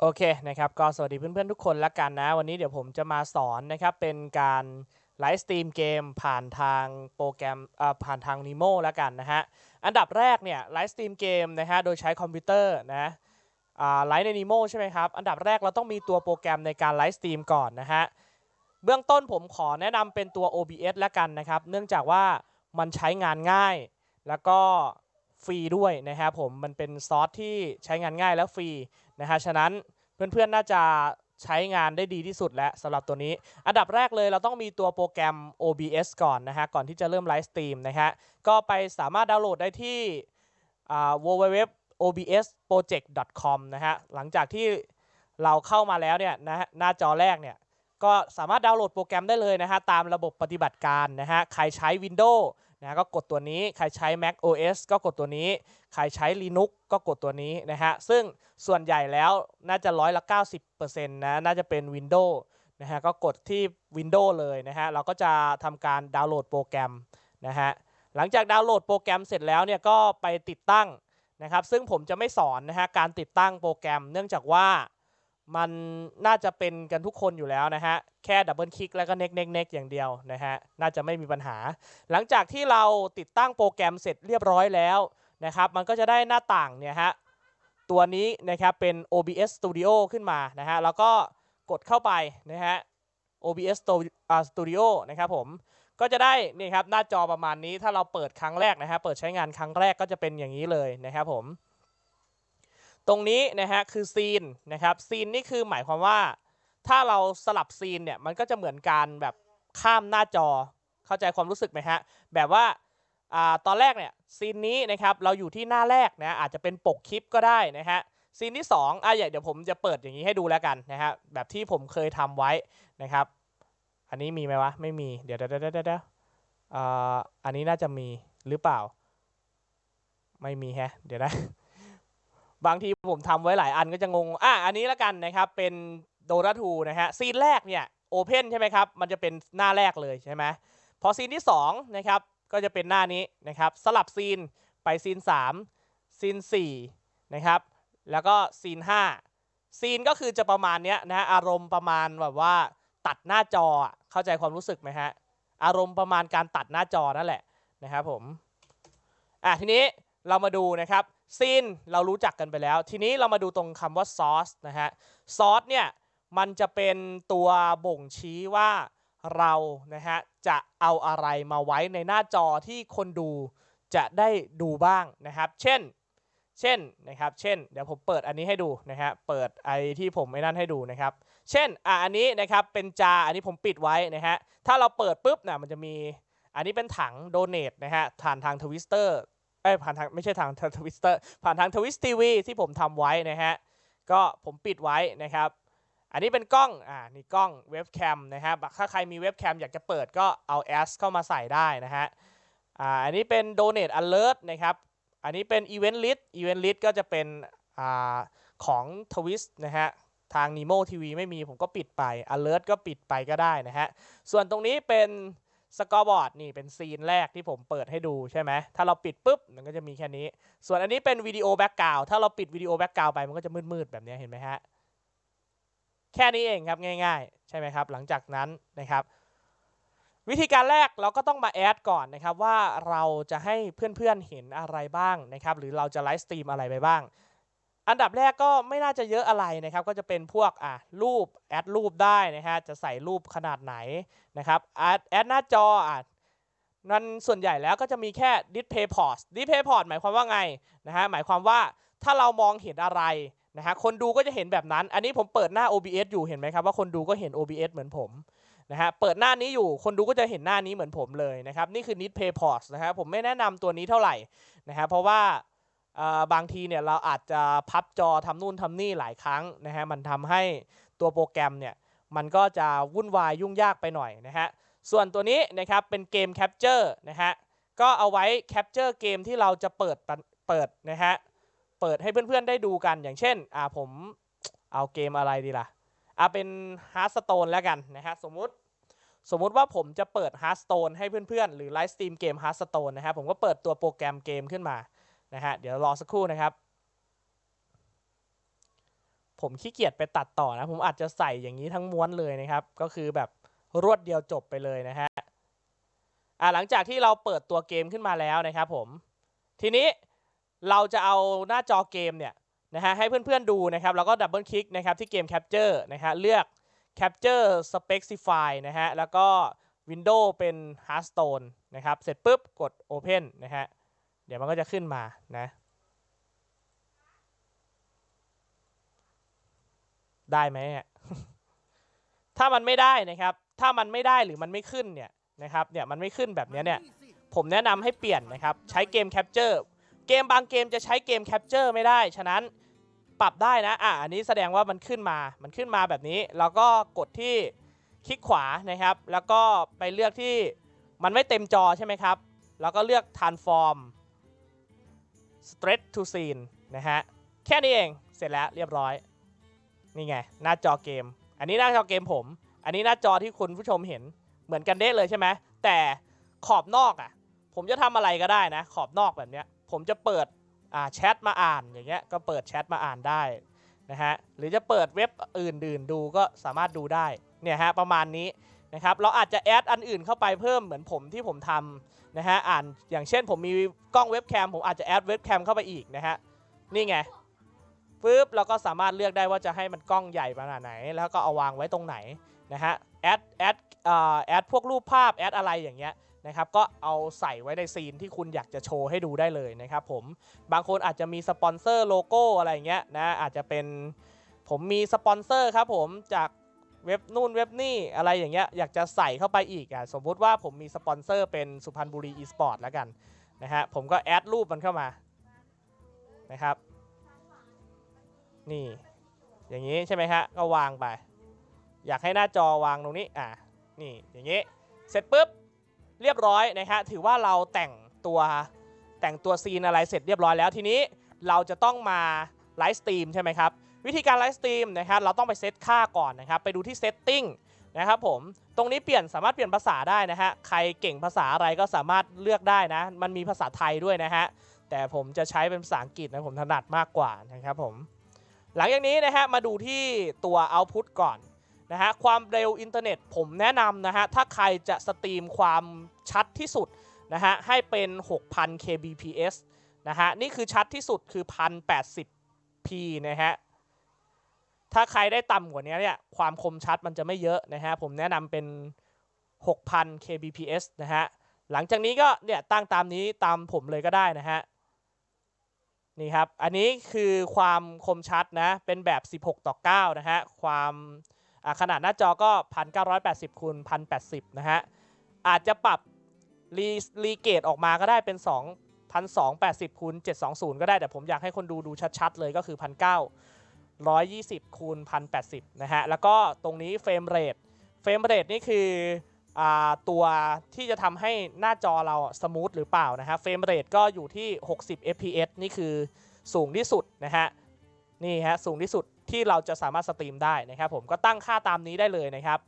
โอเคนะครับก็สวัสดีเพื่อนๆทุกคนละกันนะ วันนี้เดี๋ยวผมจะมาสอนนะครับเป็นการไลฟ์สตรีมเกมผ่านทางโปรแกรมผ่านทาง Nemo ละกันนะฮะ อันดับแรกเนี่ยไลฟ์สตรีมเกมนะฮะโดยใช้คอมพิวเตอร์นะไลฟ์ใน Nemo ใช่ไหมครับ อันดับแรกเราต้องมีตัวโปรแกรมในการไลฟ์สตรีมก่อนนะฮะ เบื้องต้นผมขอแนะนำเป็นตัว OBS ละกันนะครับ เนื่องจากว่ามันใช้งานง่าย แล้วก็ ฟรีด้วยนะครับผมมันเป็นซอสที่ใช้งานง่ายและฟรีนะฮะฉะนั้นเพื่อนๆน่าจะใช้งานได้ดีที่สุดแล้วสำหรับตัวนี้ อันดับแรกเลยเราต้องมีตัวโปรแกรม OBS ก่อนนะฮะก่อนที่จะเริ่มไลฟ์สตรีมนะฮะก็ไปสามารถดาวน์โหลดได้ที่ www.obsproject.com นะฮะหลังจากที่เราเข้ามาแล้วเนี่ยนะฮะหน้าจอแรกเนี่ยก็สามารถดาวน์โหลดโปรแกรมได้เลยนะฮะตามระบบปฏิบัติการนะฮะใครใช้ Windows นะก็กดตัวนี้ใครใช้ Mac OS ก็กดตัวนี้ ใครใช้ Linux ก็กดตัวนี้นะฮะซึ่งส่วนใหญ่แล้วน่าจะร้อยละ 90%นะน่าจะเป็น Windows นะฮะก็กดที่ Windows เลยนะฮะเราก็จะทำการดาวน์โหลดโปรแกรมนะฮะหลังจากดาวน์โหลดโปรแกรมเสร็จแล้วเนี่ยก็ไปติดตั้งนะครับซึ่งผมจะไม่สอนนะฮะการติดตั้งโปรแกรม เนื่องจากว่า มันน่าจะเป็นกันทุกคนอยู่แล้วนะฮะ แค่ดับเบิลคลิกแล้วก็เน็กเน็กเน็กอย่างเดียวนะฮะ น่าจะไม่มีปัญหา หลังจากที่เราติดตั้งโปรแกรมเสร็จเรียบร้อยแล้วนะครับ มันก็จะได้หน้าต่างเนี่ยฮะ ตัวนี้นะครับเป็น OBS Studio ขึ้นมานะฮะ แล้วก็กดเข้าไปนะฮะ OBS Stu- อ่า Studio นะครับผม ก็จะได้นี่ครับหน้าจอประมาณนี้ ถ้าเราเปิดครั้งแรกนะฮะ เปิดใช้งานครั้งแรกก็จะเป็นอย่างนี้เลยนะครับผม ตรงนี้นะฮะคือซีนนะครับซีนนี่คือหมายความว่า ถ้าเราสลับซีนเนี่ยมันก็จะเหมือนการแบบข้ามหน้าจอเข้าใจความรู้สึกไหมฮะแบบว่าอตอนแรกเนี่ยซีนนี้นะครับเราอยู่ที่หน้าแรกนะอาจจะเป็นปกคลิปก็ได้นะฮะซีนที่2อะเดี๋ยวผมจะเปิดอย่างนี้ให้ดูแล้วกันนะฮะแบบที่ผมเคยทำไว้นะครับ อันนี้มีไหมวะไม่มีเดี๋ยวเดี๋ยวเดี๋ยวเดี๋ยวอันนี้น่าจะมีหรือเปล่า ไม่มีแฮะ เดี๋ยวนะ บางทีผมทำไว้หลายอันก็จะงง อะ อันนี้แล้วกันนะครับ เป็น Dota 2 นะฮะ scene แรกเนี่ย open ใช่ไหมครับ มันจะเป็นหน้าแรกเลยใช่ไหมพอ scene ที่2นะครับ ก็จะเป็นหน้านี้นะครับ สลับ scene ไป scene 3 scene 4นะครับ แล้วก็ scene 5 scene ก็คือจะประมาณเนี้ยนะฮะอารมณ์ประมาณแบบว่าตัดหน้าจอ เข้าใจความรู้สึกไหมฮะ อารมณ์ประมาณการตัดหน้าจอนั่นแหละนะครับผม อะทีนี้เรามาดูนะครับ ซีนเรารู้จักกันไปแล้ว ทีนี้เรามาดูตรงคำว่าซอสนะฮะซอสเนี่ยมันจะเป็นตัวบ่งชี้ว่าเรานะฮะจะเอาอะไรมาไว้ในหน้าจอที่คนดูจะได้ดูบ้างนะครับ เช่น เช่นนะครับ เช่น เดี๋ยวผมเปิดอันนี้ให้ดูนะฮะ เปิดไอที่ผมไม่นั่นให้ดูนะครับ เช่น อะอันนี้นะครับ เป็นจา อันนี้ผมปิดไว้นะฮะ ถ้าเราเปิดปุ๊บนะมันจะมี อันนี้เป็นถัง donate นะฮะผ่านทางทวิสเตอร์ อ้ผ่านทางไม่ใช่ทางทวิสเตอร์ผ่านทาง Twitch TV ที่ผมทำไว้นะฮะก็ผมปิดไว้นะครับ อันนี้เป็นกล้องอ่านี่กล้องเว็บแคมนะฮะถ้าใครมีเว็บแคมอยากจะเปิดก็เอาแอสเข้ามาใส่ได้นะฮะอ่าอันนี้เป็น Donate Alert นะครับอันนี้เป็น Event List Event List ก็จะเป็นอ่าของ Twitch นะฮะทาง Nimo TV ไม่มีผมก็ปิดไป Alert ก็ปิดไปก็ได้นะฮะส่วนตรงนี้เป็น scoreboard นี่เป็น scene แรกที่ผมเปิดให้ดูใช่ไหมถ้าเราปิดปุ๊บมันก็จะมีแค่นี้ ส่วนอันนี้เป็น video background ถ้าเราปิด video background ไปมันก็จะมืดๆแบบนี้เห็นไหมฮะแค่นี้เองครับง่ายๆ ใช่ไหมครับ หลังจากนั้นนะครับ วิธีการแรกเราก็ต้องมาแอดก่อนนะครับว่าเราจะให้เพื่อนๆเห็นอะไรบ้างนะครับ หรือเราจะ live stream อะไรไปบ้าง อันดับแรกก็ไม่น่าจะเยอะอะไรนะครับ ก็จะเป็นพวกอะรูป add รูปได้นะฮะจะใส่รูปขนาดไหนนะครับ add add หน้าจออะนั่นส่วนใหญ่แล้วก็จะมีแค่ display port display port หมายความว่าไงนะฮะหมายความว่าถ้าเรามองเห็นอะไรนะฮะคนดูก็จะเห็นแบบนั้น อันนี้ผมเปิดหน้า OBS อยู่เห็นไหมครับว่าคนดูก็เห็น OBS เหมือนผมนะฮะเปิดหน้านี้อยู่คนดูก็จะเห็นหน้านี้เหมือนผมเลยนะครับนี่คือ Need Pay Port นะฮะผมไม่แนะนำตัวนี้เท่าไหร่นะฮะเพราะว่า บางทีเนี่ยเราอาจจะพับจอทำนู่นทำนี่หลายครั้งนะฮะมันทำให้ตัวโปรแกรมเนี่ยมันก็จะวุ่นวายยุ่งยากไปหน่อยนะฮะส่วนตัวนี้นะครับเป็นเกม Capture นะฮะก็เอาไว้ Capture เกมที่เราจะเปิดเปิดนะฮะเปิดให้เพื่อนๆได้ดูกันอย่างเช่นอ่าผมเอาเกมอะไรดีล่ะอะเป็น Hearthstone แล้วกันนะฮะสมมุติสมมุติว่าผมจะเปิด Hearthstone ให้เพื่อนๆ หรือ live stream เกม Hearthstone นะครับผมก็เปิดตัวโปรแกรมเกมขึ้นมา นะฮะเดี๋ยวรอสักครู่นะครับ ผมขี้เกียจไปตัดต่อนะ ผมอาจจะใส่อย่างนี้ทั้งม้วนเลยนะครับ ก็คือแบบรวดเดียวจบไปเลยนะฮะอ่าหลังจากที่เราเปิดตัวเกมขึ้นมาแล้วนะครับผมทีนี้เราจะเอาหน้าจอเกมเนี่ยนะฮะให้เพื่อนๆดูนะครับ แล้วก็ดับเบิลคลิกนะครับที่เกม Capture นะฮะเลือก Capture Specify นะฮะแล้วก็ Windows เป็น Hearthstone นะครับ เสร็จปุ๊บกด Open นะฮะ เดี๋ยวมันก็จะขึ้นมานะได้ไหมถ้ามันไม่ได้นะครับ ถ้ามันไม่ได้หรือมันไม่ขึ้นเนี่ยนะครับเนี่ยมันไม่ขึ้นแบบนี้เนี่ยผมแนะนำให้เปลี่ยนนะครับใช้ game capture เกมบางเกมจะใช้ game capture ไม่ได้ ฉะนั้นปรับได้นะอะอันนี้แสดงว่ามันขึ้นมามันขึ้นมาแบบนี้ แล้วก็กดที่คลิกขวานะครับ แล้วก็ไปเลือกที่มันไม่เต็มจอใช่ไหมครับ แล้วก็เลือก transform stretch to scene นะฮะ แค่นี้เอง เสร็จแล้วเรียบร้อย นี่ไง หน้าจอเกม อันนี้หน้าจอเกมผม อันนี้หน้าจอที่คุณผู้ชมเห็น เหมือนกันเด้เลยใช่ไหม แต่ขอบนอกอะ ผมจะทำอะไรก็ได้นะ ขอบนอกแบบเนี้ย ผมจะเปิดอ่าแชทมาอ่านอย่างเงี้ย ก็เปิดแชทมาอ่านได้นะฮะ หรือจะเปิดเว็บอื่นๆดูก็สามารถดูได้ เนี่ยฮะประมาณนี้นะครับ เราอาจจะแอดอันอื่นเข้าไปเพิ่มเหมือนผมที่ผมทำ นะฮะอ่านอย่างเช่นผมมีกล้องเว็บแคมผมอาจจะแอดเว็บแคมเข้าไปอีกนะฮะนี่ไงปึ๊บเราก็สามารถเลือกได้ว่าจะให้มันกล้องใหญ่ขนาดไหน แล้วก็เอาวางไว้ตรงไหนนะฮะ add add เอ่อ add พวกรูปภาพ add อะไรอย่างเงี้ยนะครับก็เอาใส่ไว้ใน scene ที่คุณอยากจะโชว์ให้ดูได้เลยนะครับผมบางคนอาจจะมีสปอนเซอร์โลโก้อะไรเงี้ยนะอาจจะเป็นผมมีสปอนเซอร์ครับผมจาก เว็บนู่นเว็บนี่อะไรอย่างเงี้ยอยากจะใส่เข้าไปอีกอะสมมุติว่าผมมีสปอนเซอร์เป็นสุพรรณบุรีอีสปอร์ตแล้วกันนะฮะผมก็ add รูปมันเข้ามานะครับนี่อย่างนี้ใช่ไหมฮะก็วางไป อยากให้หน้าจอวางตรงนี้อะนี่อย่างนี้เสร็จปุ๊บเรียบร้อยนะฮะถือว่าเราแต่งตัวแต่งตัว scene อะไรเสร็จเรียบร้อยแล้วทีนี้เราจะต้องมา live stream ใช่ไหมครับ วิธีการ live stream นะครับเราต้องไปเซตค่าก่อนนะครับไปดูที่ setting นะครับผมตรงนี้เปลี่ยนสามารถเปลี่ยนภาษาได้นะฮะใครเก่งภาษาอะไรก็สามารถเลือกได้นะ มันมีภาษาไทยด้วยนะฮะแต่ผมจะใช้เป็นภาษาอังกฤษนะผมถนัดมากกว่านะครับผมหลังจากนี้นะฮะมาดูที่ตัว output ก่อนนะฮะความเร็วอินเทอร์เน็ตผมแนะนำนะฮะถ้าใครจะ stream ความชัดที่สุดนะฮะให้เป็น 6,000 kbps นะฮะนี่คือชัดที่สุดคือ 1080p นะฮะ ถ้าใครได้ต่ำกว่านี้เนี่ยความคมชัดมันจะไม่เยอะนะฮะผมแนะนำเป็น 6,000 kbps นะฮะหลังจากนี้ก็เนี่ยตั้งตามนี้ตามผมเลยก็ได้นะฮะนี่ครับ อันนี้คือความคมชัดนะ เป็นแบบ 16 ต่อ 9 นะฮะ ความขนาดหน้าจอก็ 1980คูณ1080 นะฮะ อาจจะปรับรีรีเกตออกมาก็ได้เป็น 2 1280คูณ720 ก็ได้ แต่ผมอยากให้คนดูดูชัด ๆ เลยก็คือ 1,920 คูณ1080นะฮะแล้วก็ตรงนี้ frame rate frame rate นี่คืออตัวที่จะทำให้หน้าจอเรา smooth หรือเปล่านะฮะ frame rate ก็อยู่ที่ 60 fps นี่คือสูงที่สุดนะฮะนี่ฮะสูงที่สุดที่เราจะสามารถ stream ได้นะครับผมก็ตั้งค่าตามนี้ได้เลยนะครับ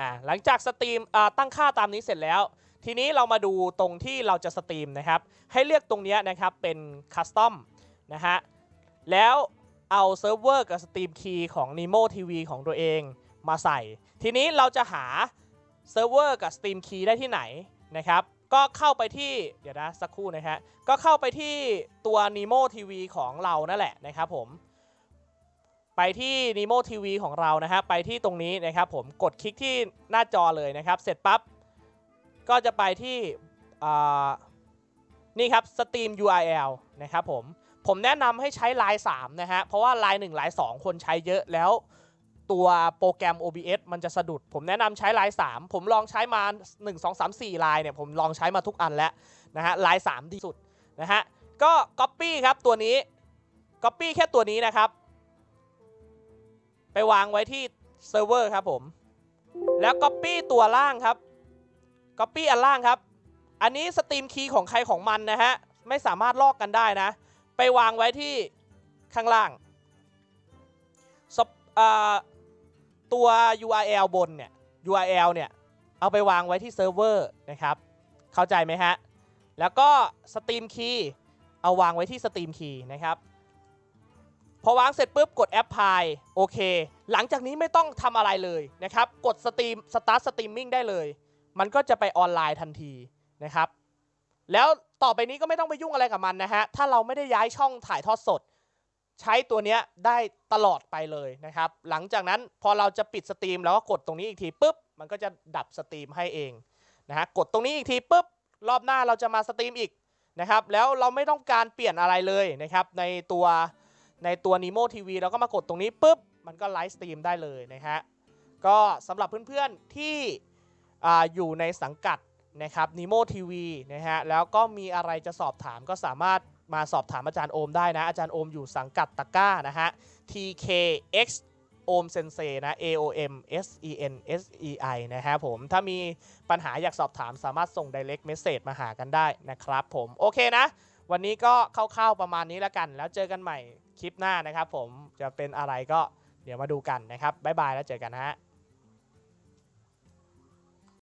อ่าหลังจาก streamตั้งค่าตามนี้เสร็จแล้ว ทีนี้เรามาดูตรงที่เราจะ stream นะครับให้เลือกตรงนี้นะครับเป็น custom นะฮะ แล้วเอาเซิร์ฟเวอร์กับสตรีมคีย์ของ Nemo TV ของตัวเองมาใส่ ทีนี้เราจะหาเซิร์ฟเวอร์กับ stream key ได้ที่ไหนนะครับ ก็เข้าไปที่เดี๋ยวนะสักครู่นะฮะก็เข้าไปที่ตัว Nimo TV ของเรานั่นแหละนะครับผม ไปที่ Nimo TV ของเรานะฮะไปที่ตรงนี้นะครับผมกดคลิกที่หน้าจอเลยนะครับ เสร็จปั๊บก็จะไปที่นี่ครับ Stream URL นะครับผม ผมแนะนำให้ใช้ไลาย3นะฮะ เพราะว่าไลาย1ลาย2คนใช้เยอะแล้ว ตัวโปรแกรม OBS มันจะสะดุด ผมแนะนำใช้ไลาย3ผมลองใช้มา 1 2 3 4ลายเนี่ยผมลองใช้มาทุกอันแล้วนะฮะไลาย3ดีสุดนะฮะ ก็ Copy ครับตัวนี้ Copy แค่ตัวนี้นะครับ ไปวางไว้ที่เซิร์ฟเวอร์ครับผม แล้ว Copy ตัวล่างครับ Copy อันล่างครับ อันนี้ stream key ของใครของมันนะฮะ ไม่สามารถลอกกันได้นะ ไปวางไว้ที่ข้างล่างตัว URL บนเนี่ย URL เนี่ย เอาไปวางไว้ที่เซิร์ฟเวอร์นะครับ เข้าใจไหมฮะ แล้วก็ stream key เอาวางไว้ที่ stream key นะครับพอวางเสร็จปุ๊บกด apply OK หลังจากนี้ไม่ต้องทำอะไรเลยนะครับ กด stream start streaming ได้เลย มันก็จะไปออนไลน์ทันทีนะครับ แล้วต่อไปนี้ก็ไม่ต้องไปยุ่งอะไรกับมันนะฮะ ถ้าเราไม่ได้ย้ายช่องถ่ายทอดสด ใช้ตัวเนี้ยได้ตลอดไปเลยนะครับ หลังจากนั้นพอเราจะปิด stream แล้วก็กดตรงนี้อีกทีปุ๊บ มันก็จะดับ stream ให้เองนะฮะ กดตรงนี้อีกทีปุ๊บ รอบหน้าเราจะมา stream อีกนะครับ แล้วเราไม่ต้องการเปลี่ยนอะไรเลยนะครับ ในตัวในตัว Nemo TV เราก็มากดตรงนี้ปุ๊บ มันก็ live stream ได้เลยนะฮะ ก็สำหรับเพื่อนๆที่อยู่ในสังกัด นะครับ Nemo TV นะฮะแล้วก็มีอะไรจะสอบถามก็สามารถมาสอบถามอาจารย์โอมได้นะ อาจารย์โอมอยู่สังกัดตะก้านะฮะ TKX โอมเซนเซนะ A O M S E N S E I นะฮะผมถ้ามีปัญหาอยากสอบถามสามารถส่ง direct message มาหากันได้นะครับผม โอเคนะ วันนี้ก็คร่าวๆประมาณนี้แล้วกัน แล้วเจอกันใหม่คลิปหน้านะครับผมจะเป็นอะไรก็เดี๋ยวมาดูกันนะครับ บ๊ายบายแล้วเจอกันนะฮะ